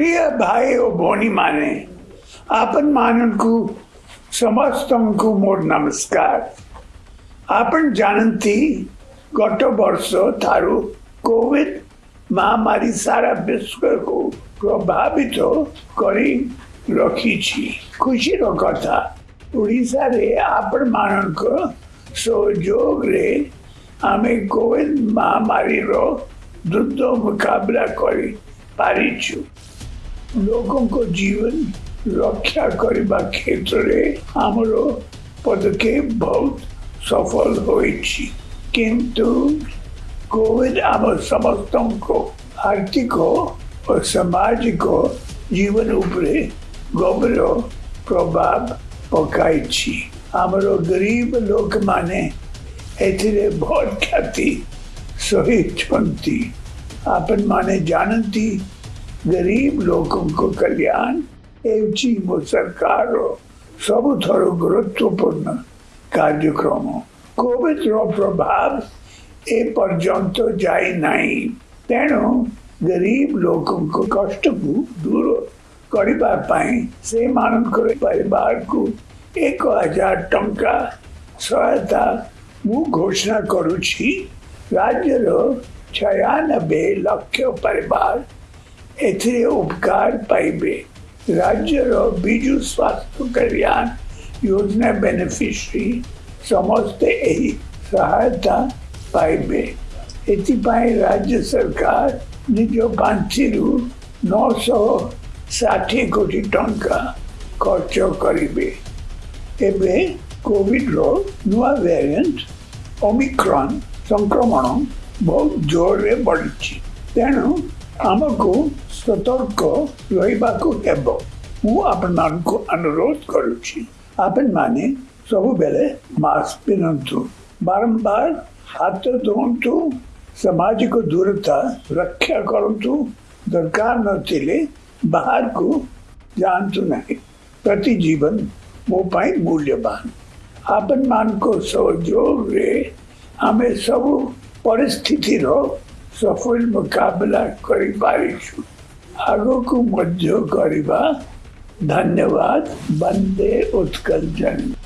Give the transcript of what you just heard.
प्रिय भाई भोनी माने आपन माननकू समस्तंकू मोर नमस्कार आपन जानती गत वर्ष थारू कोविड महामारी सारा विश्व को प्रभावित करी रखी खुशीर कथा ଓଡ଼ିଶାରେ ଆପଣମାନଙ୍କ ସହଯୋଗରେ ଆମେ କୋଭିଡ଼ ମହାମାରୀର ଦ୍ରୁତ ମୁକାବିଲା କରିପାରିଛୁ લોકો કો જીવન રક્ષા કરીવા ક્ષેત્રે અમારો પદકે બહુત સફળ હોઈ છી પરંતુ કોદ અવ સમસ્તંકો આર્થિક ઓ સમાજિક જીવન ઉપર ગંભીર પ્રભાવ પકાઈ છી અમારો ગરીબ લોક માને એતરે બહુત ખાતી સહિત પંતી આપન માને જાણંતિ गरीब लोगों को कल्याण एवं चीम सरकार सब थोड़ो गुरुत्वपूर्ण कार्यक्रम कोविड रो प्रभाव ए पर्यंत जाए नहीं तेणु गरीब लोक कष्ट को दूर करने से मानकर परिवार को एक हजार टाइम सहायता मु घोषणा करुच्छी राज्यर छयानबे लक्ष परिवार એથરે ઉપકાર પાઇબે રાજ્યର ବିଜୁ ସ୍ୱାସ୍ଥ୍ୟ କଲ୍ୟାଣ ଯୋଜନା ବେନିଫିସିଆରୀ ସମସ୍ତେ ଏହି ସହାୟତା ପାଇବେ ଏଥିପାଇଁ ରାଜ୍ୟ ସରକାର ନିଜ ପାଣ୍ଠିରୁ ନଅଶହ ଷାଠିଏ କୋଟି ଟଙ୍କା ଖର୍ଚ୍ଚ କରିବେ ଏବେ କୋଭିଡ଼ର ନୂଆ ଭ୍ୟାରିଏଣ୍ଟ ଓମିକ୍ରନ୍ ସଂକ୍ରମଣ ବହୁତ ଜୋରରେ ବଢ଼ିଛି ତେଣୁ आम को सतर्क रहीक मु अनुरोध माने सब बेले मास्क पिंधु बारंबार हाथ धोतु सामाजिक दूरता रक्षा करतु दरकार बाहर को जातु ना प्रति जीवन मोपाई मूल्यवान आपन मान को सहयोग हमें सब परिस्थिति सफल मुकाबला करवा धन्यवाद बंदे उत्कल जन्म